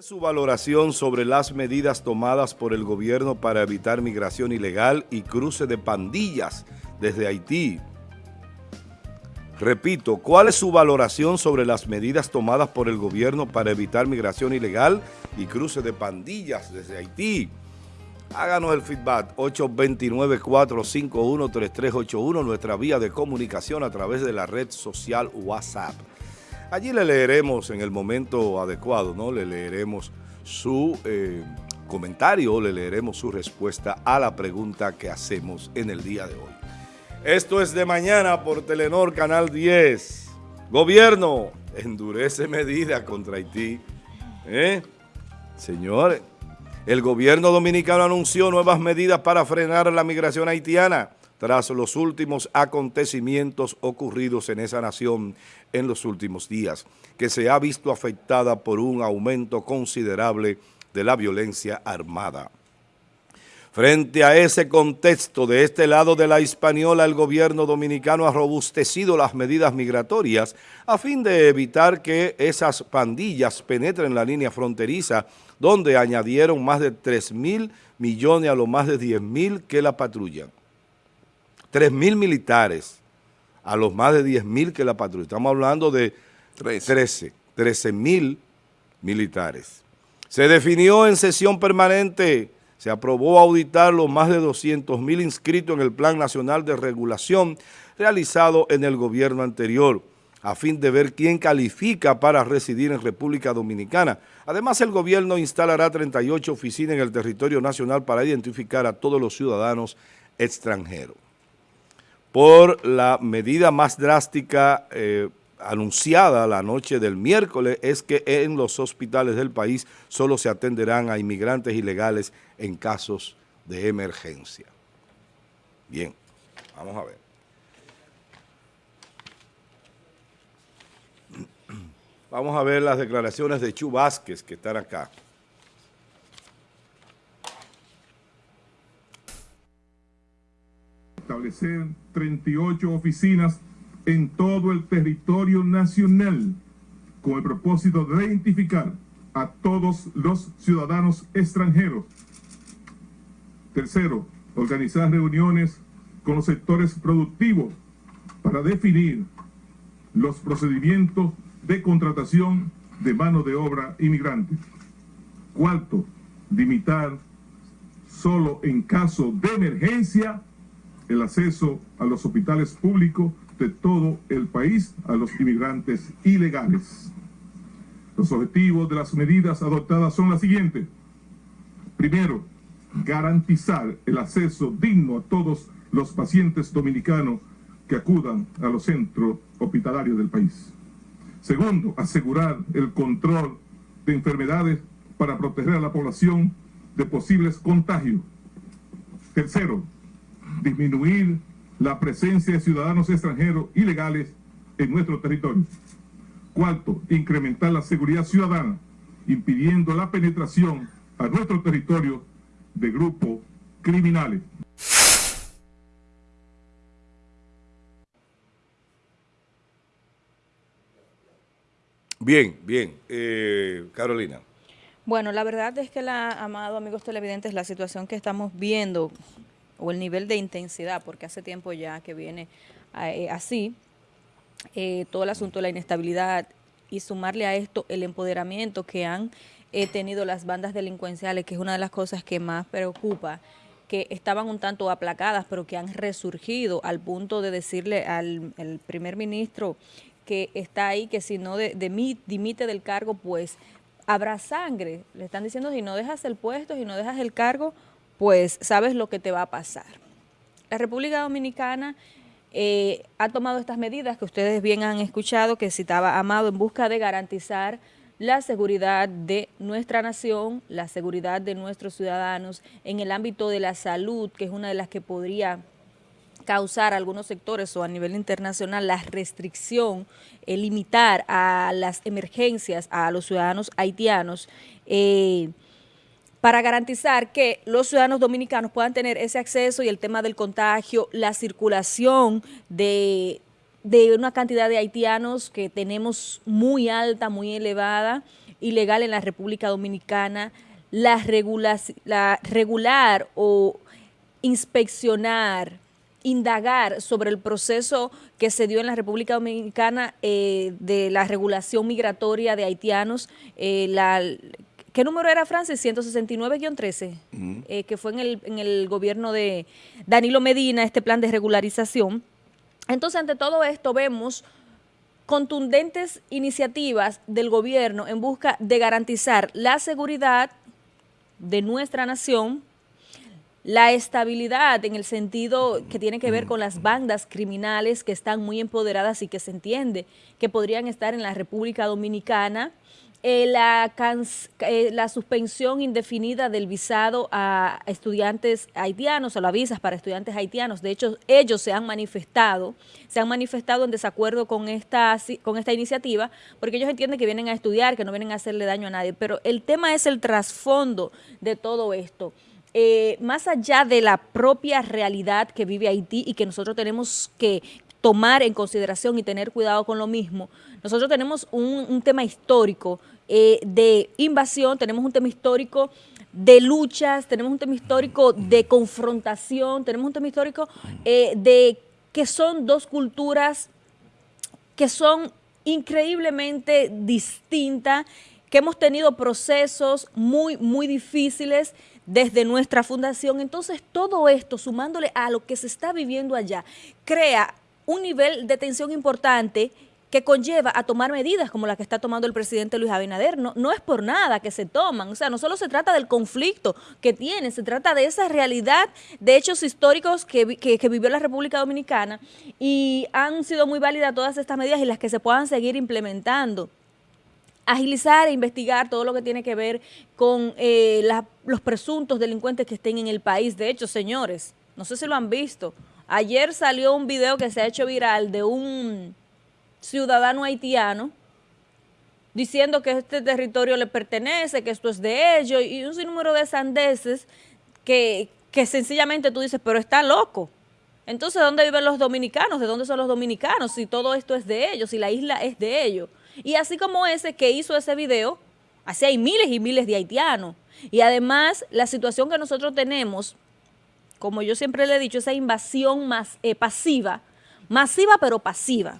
Su valoración sobre las medidas tomadas por el gobierno para evitar migración ilegal y cruce de pandillas desde Haití. Repito, ¿cuál es su valoración sobre las medidas tomadas por el gobierno para evitar migración ilegal y cruce de pandillas desde Haití? Háganos el feedback 829-451-3381, nuestra vía de comunicación a través de la red social WhatsApp. Allí le leeremos en el momento adecuado, ¿no? Le leeremos su eh, comentario, le leeremos su respuesta a la pregunta que hacemos en el día de hoy. Esto es de mañana por Telenor Canal 10. Gobierno, endurece medidas contra Haití. ¿Eh? Señores, el gobierno dominicano anunció nuevas medidas para frenar la migración haitiana tras los últimos acontecimientos ocurridos en esa nación en los últimos días, que se ha visto afectada por un aumento considerable de la violencia armada. Frente a ese contexto, de este lado de la Hispaniola, el gobierno dominicano ha robustecido las medidas migratorias a fin de evitar que esas pandillas penetren la línea fronteriza, donde añadieron más de 3 mil millones a los más de 10 mil que la patrullan. 3 mil militares a los más de 10 mil que la patrulla. Estamos hablando de 13, 13 mil militares. Se definió en sesión permanente, se aprobó auditar los más de 200 mil inscritos en el Plan Nacional de Regulación realizado en el gobierno anterior, a fin de ver quién califica para residir en República Dominicana. Además, el gobierno instalará 38 oficinas en el territorio nacional para identificar a todos los ciudadanos extranjeros por la medida más drástica eh, anunciada la noche del miércoles es que en los hospitales del país solo se atenderán a inmigrantes ilegales en casos de emergencia. Bien, vamos a ver. Vamos a ver las declaraciones de Chu Vázquez que están acá. Establecer 38 oficinas en todo el territorio nacional con el propósito de identificar a todos los ciudadanos extranjeros. Tercero, organizar reuniones con los sectores productivos para definir los procedimientos de contratación de mano de obra inmigrante. Cuarto, limitar solo en caso de emergencia el acceso a los hospitales públicos de todo el país a los inmigrantes ilegales. Los objetivos de las medidas adoptadas son las siguientes. Primero, garantizar el acceso digno a todos los pacientes dominicanos que acudan a los centros hospitalarios del país. Segundo, asegurar el control de enfermedades para proteger a la población de posibles contagios. Tercero, disminuir la presencia de ciudadanos extranjeros ilegales en nuestro territorio. Cuarto, incrementar la seguridad ciudadana, impidiendo la penetración a nuestro territorio de grupos criminales. Bien, bien. Eh, Carolina. Bueno, la verdad es que, la, amado amigos televidentes, la situación que estamos viendo o el nivel de intensidad, porque hace tiempo ya que viene eh, así, eh, todo el asunto de la inestabilidad y sumarle a esto el empoderamiento que han eh, tenido las bandas delincuenciales, que es una de las cosas que más preocupa, que estaban un tanto aplacadas, pero que han resurgido al punto de decirle al primer ministro que está ahí, que si no dimite del cargo, pues habrá sangre. Le están diciendo, si no dejas el puesto, si no dejas el cargo, pues sabes lo que te va a pasar. La República Dominicana eh, ha tomado estas medidas que ustedes bien han escuchado, que citaba Amado, en busca de garantizar la seguridad de nuestra nación, la seguridad de nuestros ciudadanos en el ámbito de la salud, que es una de las que podría causar a algunos sectores o a nivel internacional la restricción, el limitar a las emergencias a los ciudadanos haitianos, eh, para garantizar que los ciudadanos dominicanos puedan tener ese acceso y el tema del contagio, la circulación de, una cantidad de haitianos que tenemos muy alta, muy elevada, ilegal en la República Dominicana, la, la regular o inspeccionar, indagar sobre el proceso que se dio en la República Dominicana eh, de la regulación migratoria de haitianos, eh, la, ¿Qué número era, Francis? 169-13, eh, que fue en el, en el gobierno de Danilo Medina, este plan de regularización. Entonces, ante todo esto, vemos contundentes iniciativas del gobierno en busca de garantizar la seguridad de nuestra nación, la estabilidad en el sentido que tiene que ver con las bandas criminales que están muy empoderadas y que se entiende que podrían estar en la República Dominicana, eh, la, eh, la, suspensión indefinida del visado a estudiantes haitianos, o las visas para estudiantes haitianos. De hecho, ellos se han manifestado, se han manifestado en desacuerdo con esta, con esta iniciativa, porque ellos entienden que vienen a estudiar, que no vienen a hacerle daño a nadie. Pero el tema es el trasfondo de todo esto. Eh, más allá de la propia realidad que vive Haití y que nosotros tenemos que tomar en consideración y tener cuidado con lo mismo, nosotros tenemos un tema histórico eh, de invasión, tenemos un tema histórico de luchas, tenemos un tema histórico de confrontación, tenemos un tema histórico eh, de que son dos culturas que son increíblemente distintas, que hemos tenido procesos muy, muy difíciles desde nuestra fundación. Entonces, todo esto, sumándole a lo que se está viviendo allá, crea un nivel de tensión importante que conlleva a tomar medidas como la que está tomando el presidente Luis Abinader. No, no es por nada que se toman, o sea, no solo se trata del conflicto que tiene, se trata de esa realidad de hechos históricos que, que, vivió la República Dominicana y han sido muy válidas todas estas medidas y las que se puedan seguir implementando agilizar e investigar todo lo que tiene que ver con eh, los presuntos delincuentes que estén en el país. De hecho, señores, no sé si lo han visto, ayer salió un video que se ha hecho viral de un ciudadano haitiano diciendo que este territorio le pertenece, que esto es de ellos, y un sinnúmero de sandeces que, que sencillamente tú dices, pero está loco. Entonces, ¿dónde viven los dominicanos? ¿De dónde son los dominicanos? Si todo esto es de ellos, si la isla es de ellos. Y así como ese que hizo ese video, así hay miles y miles de haitianos. Y además, la situación que nosotros tenemos, como yo siempre le he dicho, esa invasión más eh, pasiva, masiva pero pasiva.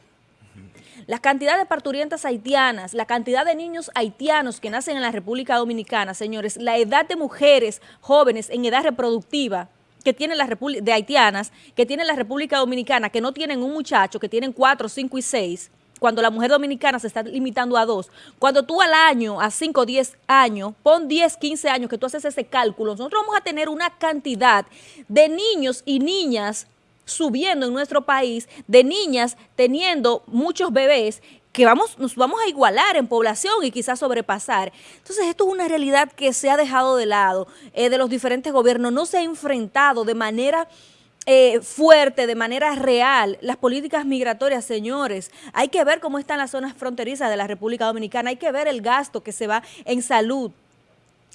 La cantidad de parturientas haitianas, la cantidad de niños haitianos que nacen en la República Dominicana, señores, la edad de mujeres jóvenes en edad reproductiva que tienen las de haitianas, que tienen la República Dominicana, que no tienen un muchacho, que tienen cuatro, cinco y seis, cuando la mujer dominicana se está limitando a dos, cuando tú al año, a cinco, diez años, pon 10, 15 años que tú haces ese cálculo, nosotros vamos a tener una cantidad de niños y niñas subiendo en nuestro país de niñas teniendo muchos bebés que vamos, nos vamos a igualar en población y quizás sobrepasar. Entonces, esto es una realidad que se ha dejado de lado eh, de los diferentes gobiernos, no se ha enfrentado de manera eh, fuerte, de manera real, las políticas migratorias, señores. Hay que ver cómo están las zonas fronterizas de la República Dominicana, hay que ver el gasto que se va en salud,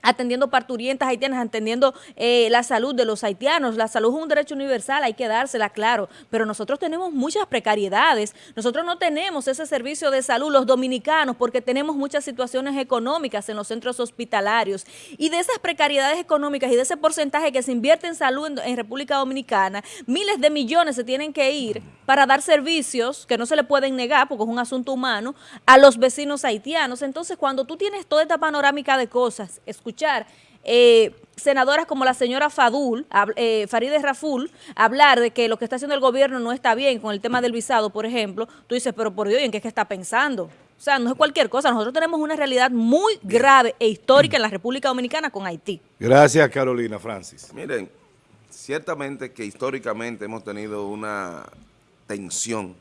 atendiendo parturientas haitianas, atendiendo eh, la salud de los haitianos. La salud es un derecho universal, hay que dársela, claro, pero nosotros tenemos muchas precariedades. Nosotros no tenemos ese servicio de salud, los dominicanos, porque tenemos muchas situaciones económicas en los centros hospitalarios. Y de esas precariedades económicas y de ese porcentaje que se invierte en salud en, en República Dominicana, miles de millones se tienen que ir para dar servicios que no se le pueden negar, porque es un asunto humano, a los vecinos haitianos. Entonces, cuando tú tienes toda esta panorámica de cosas, escuchar eh, senadoras como la señora Fadul, eh, Farideh Raful, hablar de que lo que está haciendo el gobierno no está bien con el tema del visado, por ejemplo, tú dices, pero por Dios, ¿en qué es que está pensando? O sea, no es cualquier cosa. Nosotros tenemos una realidad muy grave e histórica en la República Dominicana con Haití. Gracias, Carolina Francis. Miren, ciertamente que históricamente hemos tenido una tensión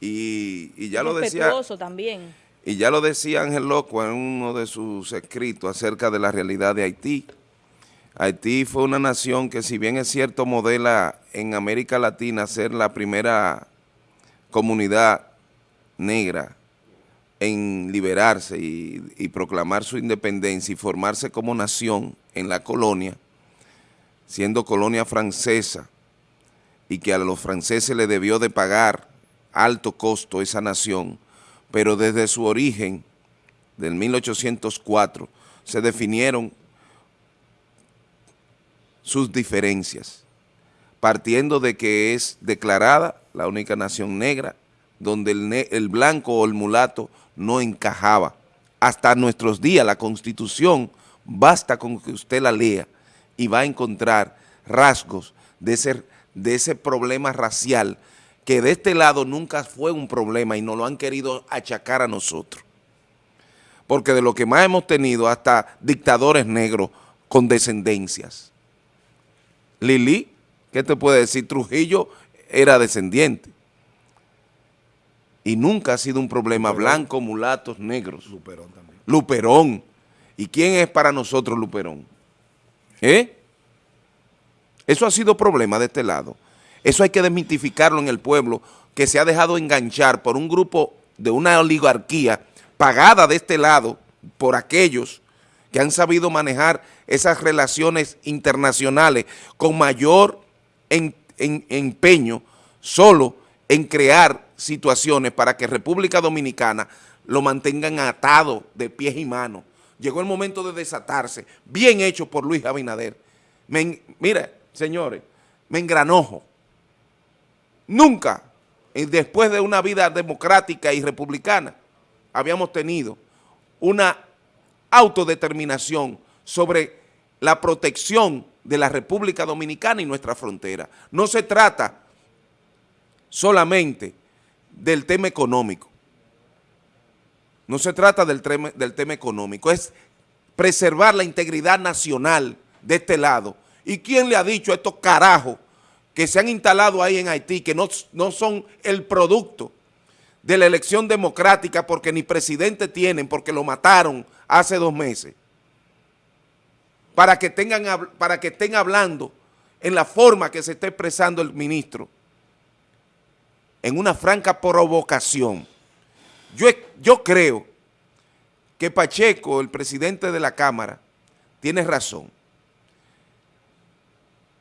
y, ya lo decía... también y ya lo decía Ángel Loco en uno de sus escritos acerca de la realidad de Haití. Haití fue una nación que si bien es cierto modela en América Latina ser la primera comunidad negra en liberarse y, proclamar su independencia y formarse como nación en la colonia, siendo colonia francesa, y que a los franceses le debió de pagar alto costo esa nación, pero desde su origen del 1804, se definieron sus diferencias, partiendo de que es declarada la única nación negra, donde el, blanco o el mulato no encajaba. Hasta nuestros días la Constitución, basta con que usted la lea y va a encontrar rasgos de ese problema racial que de este lado nunca fue un problema y nos lo han querido achacar a nosotros. Porque de lo que más hemos tenido hasta dictadores negros con descendencias. Lili, ¿qué te puede decir? Trujillo era descendiente. Y nunca ha sido un problema blanco, mulatos, negros. Luperón también. Luperón. ¿Y quién es para nosotros Luperón? ¿Eh? Eso ha sido problema de este lado. Eso hay que desmitificarlo en el pueblo que se ha dejado enganchar por un grupo de una oligarquía pagada de este lado por aquellos que han sabido manejar esas relaciones internacionales con mayor empeño solo en crear situaciones para que República Dominicana lo mantengan atado de pies y manos. Llegó el momento de desatarse, bien hecho por Luis Abinader. mire, señores, me engranojo. Nunca, eh, después de una vida democrática y republicana, habíamos tenido una autodeterminación sobre la protección de la República Dominicana y nuestra frontera. No se trata solamente del tema económico. No se trata del tema, del tema económico, es preservar la integridad nacional de este lado. ¿Y quién le ha dicho a estos carajos que se han instalado ahí en Haití, que no, no son el producto de la elección democrática porque ni presidente tienen, porque lo mataron hace dos meses, para que, tengan, para que estén hablando en la forma que se está expresando el ministro, en una franca provocación. Yo, yo creo que Pacheco, el presidente de la Cámara, tiene razón.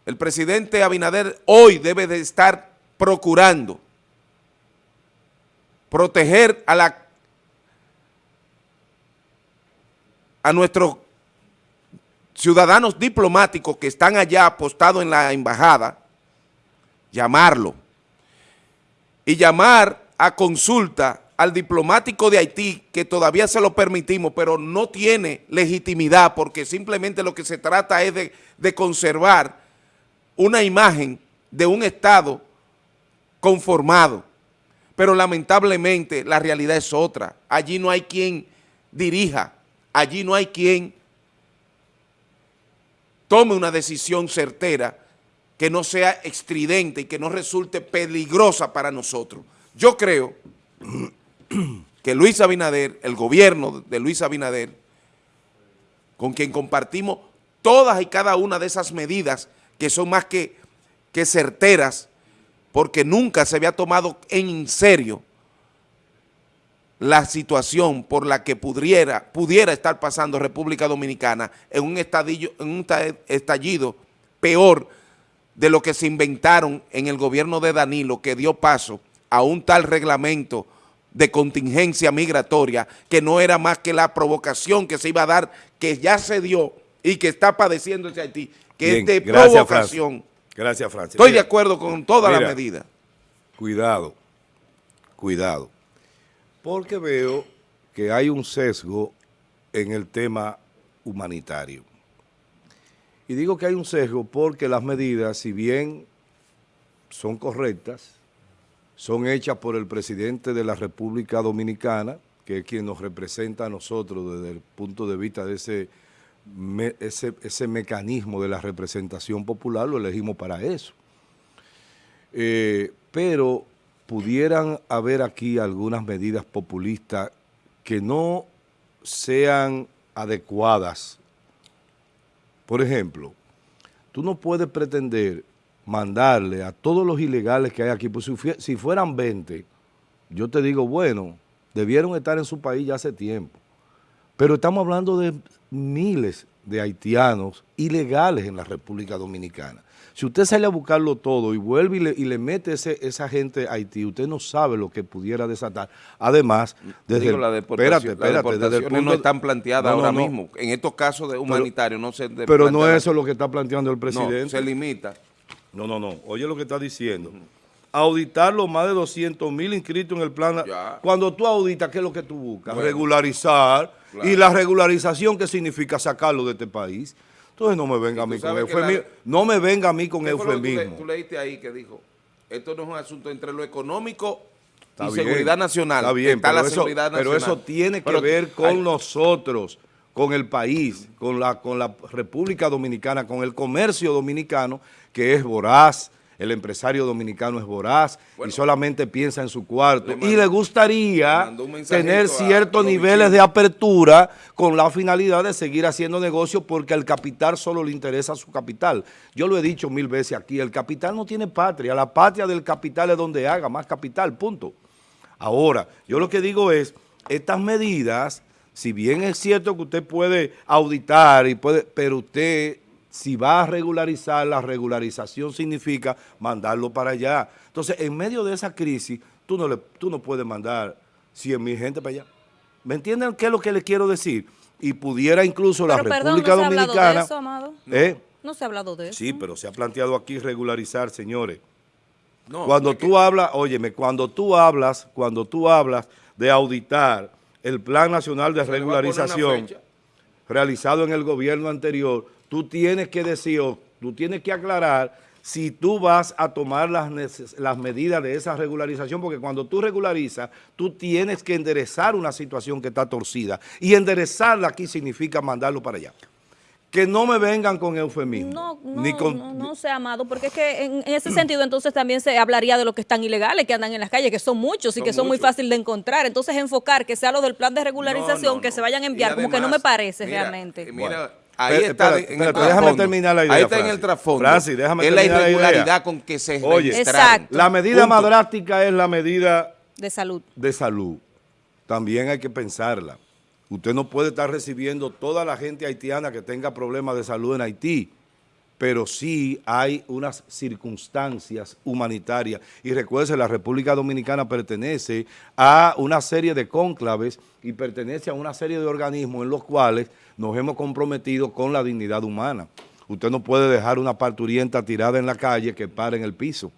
El presidente Abinader hoy debe de estar procurando proteger a la a nuestros ciudadanos diplomáticos que están allá apostados en la embajada, llamarlo y llamar a consulta al diplomático de Haití, que todavía se lo permitimos, pero no tiene legitimidad porque simplemente lo que se trata es de, de conservar una imagen de un Estado conformado. Pero lamentablemente la realidad es otra. Allí no hay quien dirija, allí no hay quien tome una decisión certera que no sea estridente y que no resulte peligrosa para nosotros. Yo creo que Luis Abinader, el gobierno de Luis Abinader, con quien compartimos todas y cada una de esas medidas que son más que, que certeras porque nunca se había tomado en serio la situación por la que pudiera, pudiera estar pasando República Dominicana en un, en un estallido peor de lo que se inventaron en el gobierno de Danilo, que dio paso a un tal reglamento de contingencia migratoria, que no era más que la provocación que se iba a dar, que ya se dio y que está padeciendo ese Haití, que es de provocación. Gracias, Francia. Estoy de acuerdo con todas las medidas. Cuidado, cuidado. Porque veo que hay un sesgo en el tema humanitario. Y digo que hay un sesgo porque las medidas, si bien son correctas, son hechas por el presidente de la República Dominicana, que es quien nos representa a nosotros desde el punto de vista de ese ese, ese mecanismo de la representación popular lo elegimos para eso. Eh, pero pudieran haber aquí algunas medidas populistas que no sean adecuadas. Por ejemplo, tú no puedes pretender mandarle a todos los ilegales que hay aquí, pues si fueran 20, yo te digo, bueno, debieron estar en su país ya hace tiempo. Pero estamos hablando de miles de haitianos ilegales en la República Dominicana. Si usted sale a buscarlo todo y vuelve y le, mete ese, esa gente a Haití, usted no sabe lo que pudiera desatar. Además, desde Digo, la espérate, espérate, desde el punto, no están planteadas ahora mismo. En estos casos de humanitarios no se Pero no es eso lo que está planteando el presidente. se limita. No, no, no. Oye lo que está diciendo. Auditar los más de 200 mil inscritos en el plan. Cuando tú auditas, ¿qué es lo que tú buscas? Regularizar. Y la regularización, ¿qué significa sacarlo de este país? Entonces no me venga a mí con eufemismo. no me venga a mí con eufemismo. Tú, leíste ahí que dijo, esto no es un asunto entre lo económico y seguridad nacional. Está bien, pero, eso, pero, eso, tiene que ver con nosotros, con el país, con la, con la República Dominicana, con el comercio dominicano, que es voraz, el empresario dominicano es voraz y solamente piensa en su cuarto. y le gustaría tener ciertos niveles de apertura con la finalidad de seguir haciendo negocio porque al capital solo le interesa su capital. Yo lo he dicho mil veces aquí, el capital no tiene patria, la patria del capital es donde haga más capital, punto. Ahora, yo lo que digo es, estas medidas, si bien es cierto que usted puede auditar, y puede, pero usted si va a regularizar, la regularización significa mandarlo para allá. Entonces, en medio de esa crisis, tú no, le, tú no puedes mandar 100 mil gente para allá. ¿Me entienden qué es lo que le quiero decir? Y pudiera incluso la República ¿no Dominicana... Se ha de eso, Amado? ¿Eh? No se ha hablado de eso. Sí, pero se ha planteado aquí regularizar, señores. No, cuando tú hablas, óyeme, cuando tú hablas, cuando tú hablas de auditar el Plan Nacional de Regularización realizado en el gobierno anterior, tú tienes que decir, tú tienes que aclarar si tú vas a tomar las, las medidas de esa regularización, porque cuando tú regularizas, tú tienes que enderezar una situación que está torcida. Y enderezarla aquí significa mandarlo para allá que no me vengan con eufemismo. No, no, ni con, no, no sea amado, porque es que en, ese sentido entonces también se hablaría de los que están ilegales, que andan en las calles, que son muchos y que son muy fáciles de encontrar. Entonces enfocar que sea lo del plan de regularización, que se vayan a enviar, como que no me parece realmente. Mira, Ahí está en el déjame terminar la idea, Ahí está en el trasfondo. Francis, déjame es la irregularidad con que se Oye, exacto. la medida más drástica es la medida de salud. De salud. También hay que pensarla. Usted no puede estar recibiendo toda la gente haitiana que tenga problemas de salud en Haití, pero sí hay unas circunstancias humanitarias. Y recuerde, la República Dominicana pertenece a una serie de cónclaves y pertenece a una serie de organismos en los cuales nos hemos comprometido con la dignidad humana. Usted no puede dejar una parturienta tirada en la calle que pare en el piso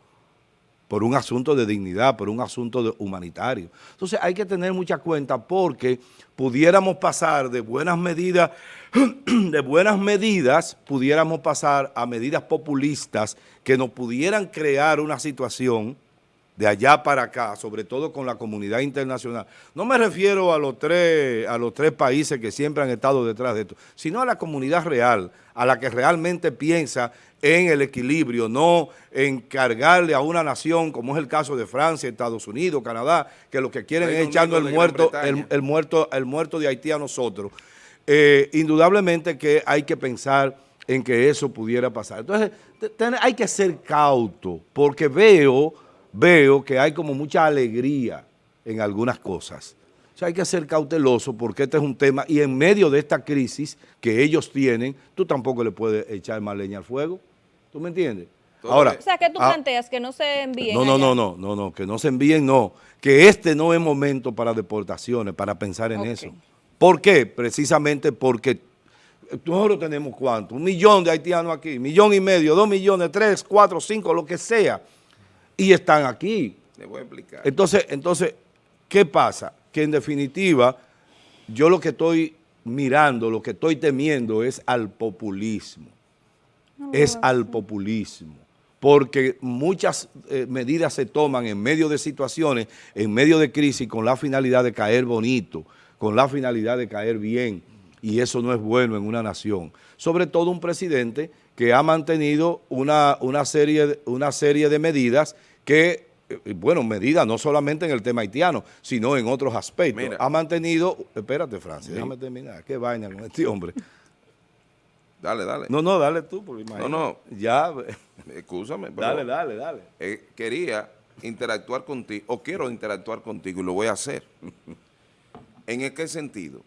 por un asunto de dignidad, por un asunto de humanitario. Entonces hay que tener mucha cuenta porque pudiéramos pasar de buenas medidas, de buenas medidas, pudiéramos pasar a medidas populistas que nos pudieran crear una situación de allá para acá, sobre todo con la comunidad internacional. No me refiero a los tres, a los tres países que siempre han estado detrás de esto, sino a la comunidad real, a la que realmente piensa en el equilibrio, no en cargarle a una nación, como es el caso de Francia, Estados Unidos, Canadá, que lo que quieren es echando el muerto, el, muerto, el muerto de Haití a nosotros. Eh, indudablemente que hay que pensar en que eso pudiera pasar. Entonces, hay que ser cauto, porque veo veo que hay como mucha alegría en algunas cosas. O sea, hay que ser cauteloso porque este es un tema y en medio de esta crisis que ellos tienen, tú tampoco le puedes echar más leña al fuego. ¿Tú me entiendes? Ahora, o sea, que tú ah, planteas que no se envíen No, no, no, no, no, no, que no se envíen, no. Que este no es momento para deportaciones, para pensar en eso. ¿Por qué? Precisamente porque nosotros tenemos cuánto, un millón de haitianos aquí, millón y medio, dos millones, tres, cuatro, cinco, lo que sea y están aquí. Le voy a explicar. Entonces, entonces, ¿qué pasa? Que en definitiva, yo lo que estoy mirando, lo que estoy temiendo es al populismo. es al populismo. Porque muchas eh, medidas se toman en medio de situaciones, en medio de crisis, con la finalidad de caer bonito, con la finalidad de caer bien. Y eso no es bueno en una nación. Sobre todo un presidente que ha mantenido una, una, serie, una serie de medidas que, eh, bueno, medidas no solamente en el tema haitiano, sino en otros aspectos. ha mantenido, espérate Francis, déjame terminar, qué vaina con este hombre. Dale, dale. No, no, dale tú, porque imagínate. No, no. Ya. Escúchame. dale, dale, dale. Eh, quería interactuar contigo, o quiero interactuar contigo y lo voy a hacer. ¿En qué sentido?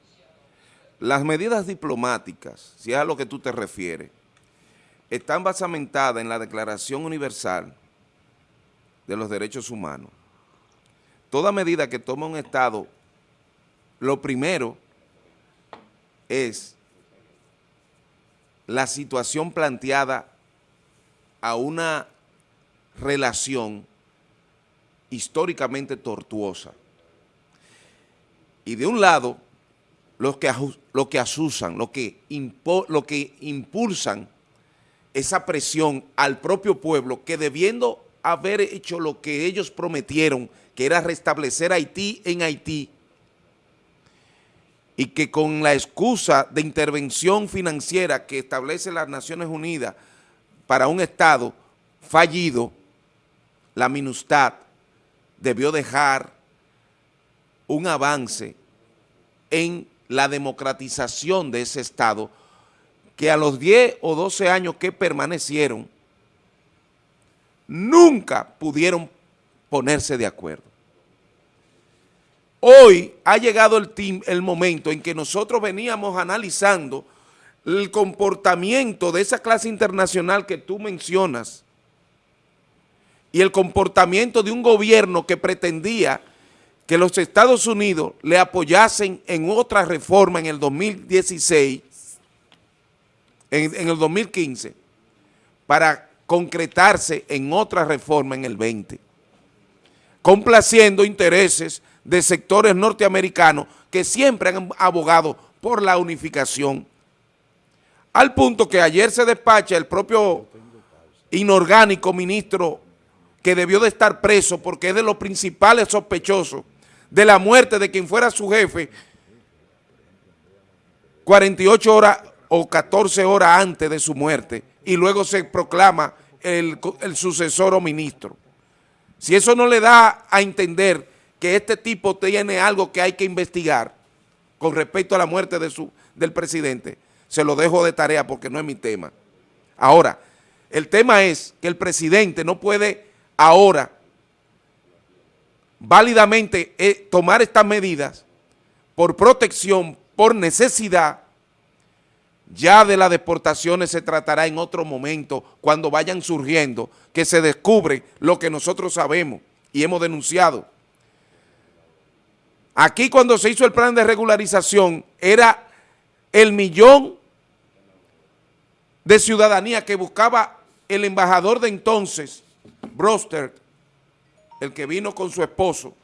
las medidas diplomáticas, si es a lo que tú te refieres, están basamentadas en la Declaración Universal de los Derechos Humanos. Toda medida que toma un Estado, lo primero es la situación planteada a una relación históricamente tortuosa. Y de un lado, los que, lo que asusan, lo que, lo que impulsan esa presión al propio pueblo que debiendo haber hecho lo que ellos prometieron, que era restablecer Haití en Haití, y que con la excusa de intervención financiera que establece las Naciones Unidas para un Estado fallido, la MINUSTAD debió dejar un avance en la democratización de ese Estado que a los 10 o 12 años que permanecieron, nunca pudieron ponerse de acuerdo. Hoy ha llegado el, momento en que nosotros veníamos analizando el comportamiento de esa clase internacional que tú mencionas y el comportamiento de un gobierno que pretendía que los Estados Unidos le apoyasen en otra reforma en el 2016, en, el 2015, para concretarse en otra reforma en el 20, complaciendo intereses de sectores norteamericanos que siempre han abogado por la unificación, al punto que ayer se despacha el propio inorgánico ministro que debió de estar preso porque es de los principales sospechosos de la muerte de quien fuera su jefe 48 horas o 14 horas antes de su muerte y luego se proclama el, sucesor o ministro. Si eso no le da a entender que este tipo tiene algo que hay que investigar con respecto a la muerte de su, del presidente, se lo dejo de tarea porque no es mi tema. Ahora, el tema es que el presidente no puede ahora válidamente eh, tomar estas medidas por protección, por necesidad, ya de las deportaciones se tratará en otro momento, cuando vayan surgiendo, que se descubre lo que nosotros sabemos y hemos denunciado. Aquí cuando se hizo el plan de regularización, era el millón de ciudadanía que buscaba el embajador de entonces, Broster, el que vino con su esposo,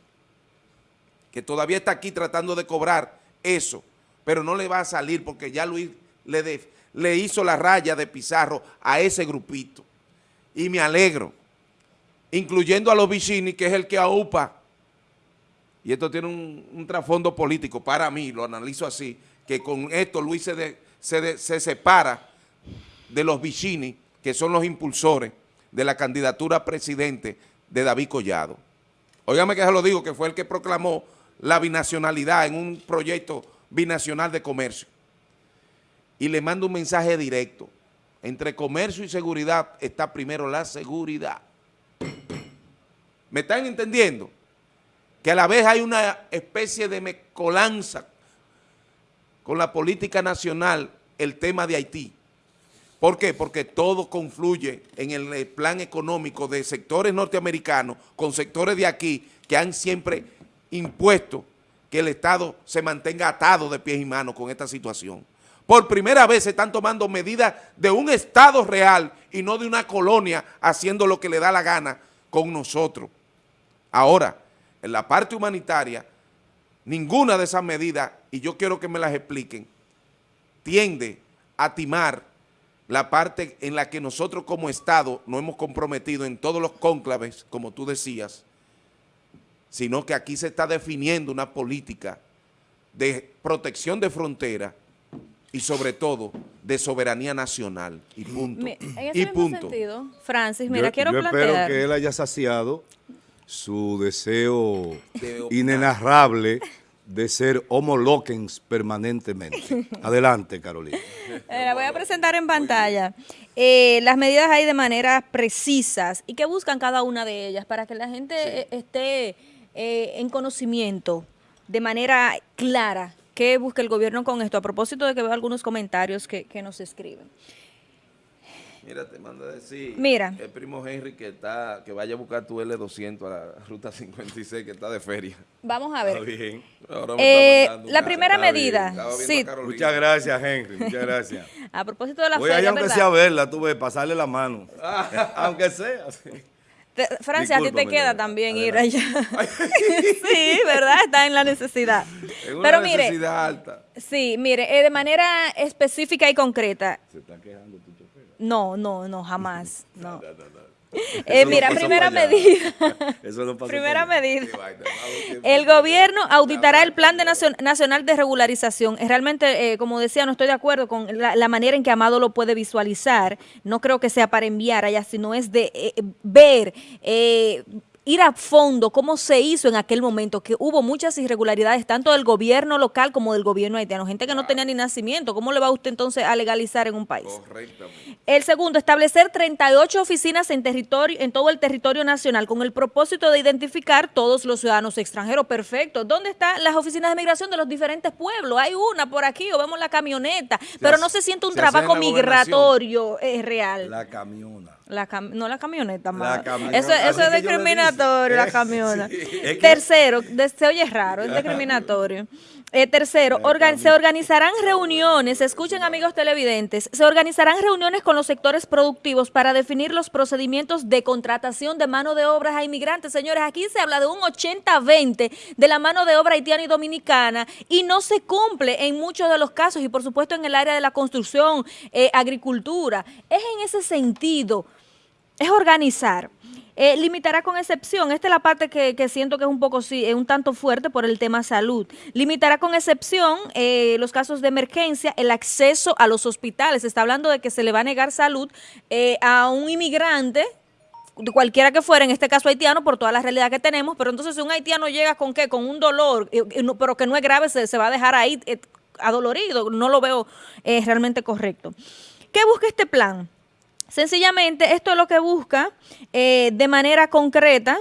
que todavía está aquí tratando de cobrar eso, pero no le va a salir porque ya Luis le, hizo la raya de Pizarro a ese grupito. Y me alegro, incluyendo a los vicini, que es el que aupa, y esto tiene un, trasfondo político para mí, lo analizo así, que con esto Luis se, se, separa de los vicini, que son los impulsores de la candidatura a presidente de David Collado. Óigame que se lo digo, que fue el que proclamó la binacionalidad en un proyecto binacional de comercio. Y le mando un mensaje directo. Entre comercio y seguridad está primero la seguridad. ¿Me están entendiendo? Que a la vez hay una especie de mecolanza con la política nacional el tema de Haití. ¿Por qué? Porque todo confluye en el plan económico de sectores norteamericanos con sectores de aquí que han siempre impuesto que el Estado se mantenga atado de pies y manos con esta situación. Por primera vez se están tomando medidas de un Estado real y no de una colonia haciendo lo que le da la gana con nosotros. Ahora, en la parte humanitaria, ninguna de esas medidas, y yo quiero que me las expliquen, tiende a timar la parte en la que nosotros como Estado nos hemos comprometido en todos los cónclaves, como tú decías, sino que aquí se está definiendo una política de protección de frontera y sobre todo de soberanía nacional y punto. en ese y punto. sentido, Francis, mira, quiero yo espero que él haya saciado su deseo inenarrable de ser homo permanentemente. Adelante, Carolina. Eh, la voy a presentar en pantalla. Eh, las medidas hay de manera precisas y que buscan cada una de ellas para que la gente eh, esté en conocimiento de manera clara ¿Qué busca el gobierno con esto? A propósito de que veo algunos comentarios que, que nos escriben. Mira, te manda a decir Mira. el primo Henry que está que vaya a buscar tu L200 a la ruta 56 que está de feria. Vamos a Está ver. bien. Ahora me Eh, está la primera Está medida, sí. Muchas gracias, Henry. Muchas gracias. a propósito de la Voy allá feria, aunque ¿verdad? sea a verla, tú ves, pasarle la mano. aunque sea. sí. Te- Francia, a ti te queda también ir allá. sí, ¿verdad? Está en la necesidad. Una Pero mire, necesidad alta. sí, mire, eh, de manera específica y concreta. Se está quejando tu chofer. No, no, no, jamás. No. Eh, no mira, primera medida. Eso no Primera medida. El gobierno auditará el Plan de Nacion- Nacional de Regularización. Eh, Realmente, eh, como decía, no estoy de acuerdo con la, la manera en que Amado lo puede visualizar. No creo que sea para enviar allá, sino es de eh, ver, eh, ir a fondo cómo se hizo en aquel momento, que hubo muchas irregularidades, tanto del gobierno local como del gobierno haitiano. Gente que no tenía ni nacimiento. ¿Cómo le va usted entonces a legalizar en un país? El segundo, establecer 38 oficinas en territorio, en todo el territorio nacional con el propósito de identificar todos los ciudadanos extranjeros. Perfecto. ¿Dónde están las oficinas de migración de los diferentes pueblos? Hay una por aquí o vemos la camioneta, pero no se siente un se trabajo migratorio eh, real. La camiona. La cam- no la camioneta, más. camioneta, Eso, eso es discriminatorio, la camioneta. Sí, es que- Tercero, se oye raro, es discriminatorio. Eh, tercero, organ- se organizarán reuniones, escuchen amigos televidentes, se organizarán reuniones con los sectores productivos para definir los procedimientos de contratación de mano de obras a inmigrantes. Señores, aquí se habla de un 80-20 de la mano de obra haitiana y dominicana y no se cumple en muchos de los casos y por supuesto en el área de la construcción, eh, agricultura. Es en ese sentido es organizar. Eh, limitará con excepción, esta es la parte que, siento que es un poco, sí, un tanto fuerte por el tema salud. Limitará con excepción eh, los casos de emergencia, el acceso a los hospitales. Se está hablando de que se le va a negar salud eh, a un inmigrante cualquiera que fuera, en este caso haitiano, por toda la realidad que tenemos, pero entonces si un haitiano llega con qué, con un dolor, pero que no es grave, se, se va a dejar ahí adolorido, no lo veo realmente correcto. ¿Qué busca este plan? Sencillamente, esto es lo que busca eh, de manera concreta.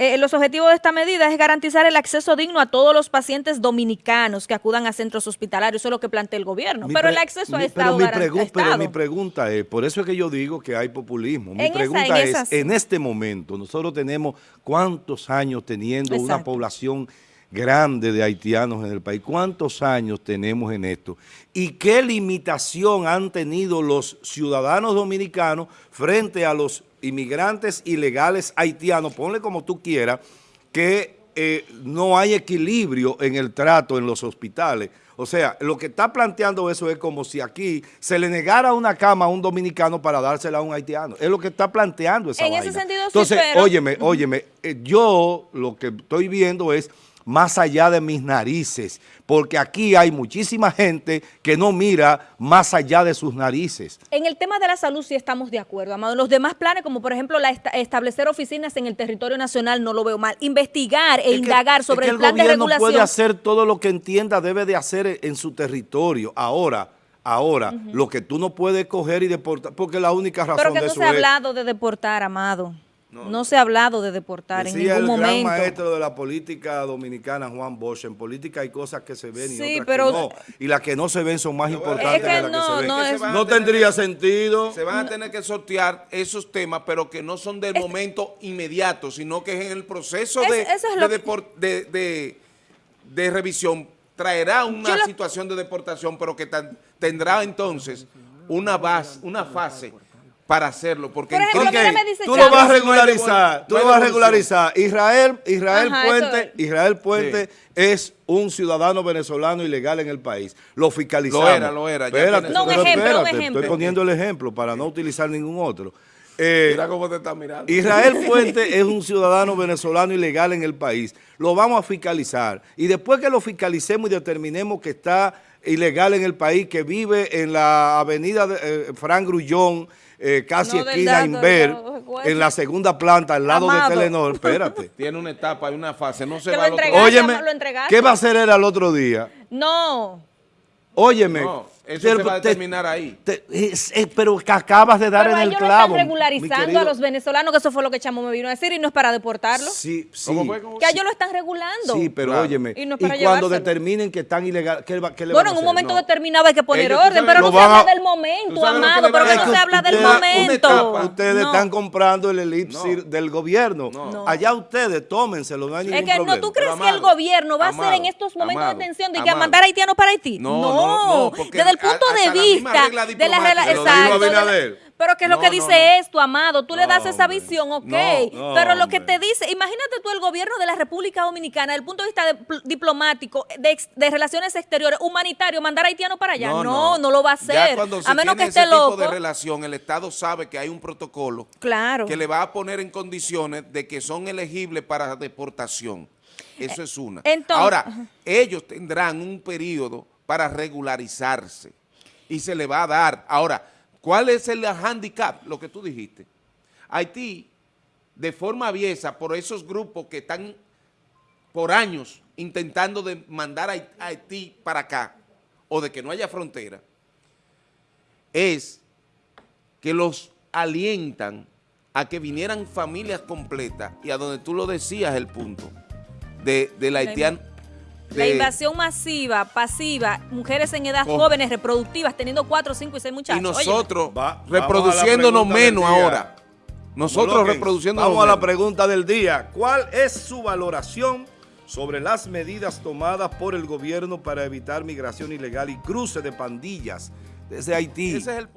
eh, los objetivos de esta medida es garantizar el acceso digno a todos los pacientes dominicanos que acudan a centros hospitalarios. Eso es lo que plantea el gobierno. Mi pero el acceso mi- ha estado pero mi, pero pregunta es, por eso es que yo digo que hay populismo. Mi En esa- pregunta en es, esas- en este momento, nosotros tenemos cuántos años teniendo una población grande de haitianos en el país, cuántos años tenemos en esto y qué limitación han tenido los ciudadanos dominicanos frente a los inmigrantes ilegales haitianos, ponle como tú quieras, que eh, no hay equilibrio en el trato en los hospitales. O sea, lo que está planteando eso es como si aquí se le negara una cama a un dominicano para dársela a un haitiano. Es lo que está planteando esa En ese sentido sí, Entonces, pero- óyeme, óyeme, eh, yo lo que estoy viendo es más allá de mis narices, porque aquí hay muchísima gente que no mira más allá de sus narices. En el tema de la salud sí estamos de acuerdo, Amado. Los demás planes, como por ejemplo la esta- establecer oficinas en el territorio nacional, no lo veo mal. Investigar e Es que- indagar sobre es que el plan de gobierno regulación. puede hacer todo lo que entienda debe de hacer en su territorio. Ahora, ahora, lo que tú no puedes coger y deportar, porque la única razón Pero que de no eso se ha es... hablado de deportar, Amado. No, se ha hablado de deportar Decía en ningún el gran momento. maestro de la política dominicana, Juan Bosch, en política hay cosas que se ven y Sí, otras pero- que no. Y las que no se ven son más importantes Es que que las no, que se ven. no es- tendría sentido. Se van a tener que sortear esos temas, pero que no son del momento inmediato, sino que es en el proceso Es- de, de, de- de- de revisión. Traerá una lo- situación de deportación, pero que tan- tendrá entonces una base, una fase para hacerlo. Porque Por ejemplo, dice tú lo vas a regularizar, tú lo vas a regularizar. Israel, Israel Ajá, Puente, es. Israel Puente es un ciudadano venezolano ilegal en el país. Lo fiscalizamos. Lo era, lo era, Espérate, No, un ejemplo, un espérate, ejemplo. Estoy poniendo el ejemplo para no utilizar ningún otro. Eh, Mira cómo te está mirando. Israel Puente es un ciudadano venezolano ilegal en el país. Lo vamos a fiscalizar. Y después que lo fiscalicemos y determinemos que está ilegal en el país, que vive en la avenida de, eh, Fran Grullón, eh, casi No esquina dato, Inver, no, en la segunda planta, al lado Amado. de Telenor. Espérate. Tiene una etapa y una fase, no se va lo al otro entregaste. Óyeme, lo entregaste. ¿qué va a hacer él al otro día? No. Óyeme, No, Eso Te- se va a te- determinar ahí. te- es- es- pero que acabas de dar Pero en el ellos no clavo. están regularizando querido. a los venezolanos, que eso fue lo que Chamo me vino a decir, y no es para deportarlos. Sí, sí. ¿Cómo fue? ¿Cómo Que ellos lo están regulando. Sí, pero Claro. óyeme. Y no es Y, cuando determinen que están ilegal, ¿qué, qué le Bueno, van a en un hacer? momento No. determinado hay que poner Ellos, orden, pero no se habla del ¿Tú momento, amado, pero no se habla del momento. ustedes- están comprando el elipsir No. del gobierno. No. Allá ustedes, tómenselo, no hay ningún Es que problema. no, ¿tú crees Pero, que el gobierno va a hacer en estos momentos de tensión de que mandar haitianos para Haití? No, no, desde el punto de vista la de la- Abinader. pero que es lo que dice no. esto, amado, tú le das esa hombre. visión, ok, pero lo que te dice, imagínate tú el gobierno de la República Dominicana, desde el punto de vista de- diplomático, de, relaciones exteriores, humanitario, mandar haitianos para allá, no, no, lo va a Ya hacer, cuando se a menos que esté ese tipo loco. de relación, el Estado sabe que hay un protocolo Claro. que le va a poner en condiciones de que son elegibles para deportación. Eso es una. entonces- Ahora, ellos tendrán un periodo para regularizarse y se le va a dar. Ahora, ¿cuál es el handicap? Lo que tú dijiste. Haití, de forma aviesa, por esos grupos que están por años intentando de mandar a Haití- para acá o de que no haya frontera, es que los alientan a que vinieran familias completas y a donde tú lo decías el punto de, del La haitiano. La invasión masiva, pasiva, mujeres en edad jóvenes, reproductivas, teniendo cuatro, cinco y seis muchachos. y nosotros Va- reproduciéndonos menos ahora. Nosotros Coloquen. reproduciéndonos Vamos a la pregunta del día. ¿Cuál es su valoración sobre las medidas tomadas por el gobierno para evitar migración ilegal y cruce de pandillas desde Haití? Ese es el punto.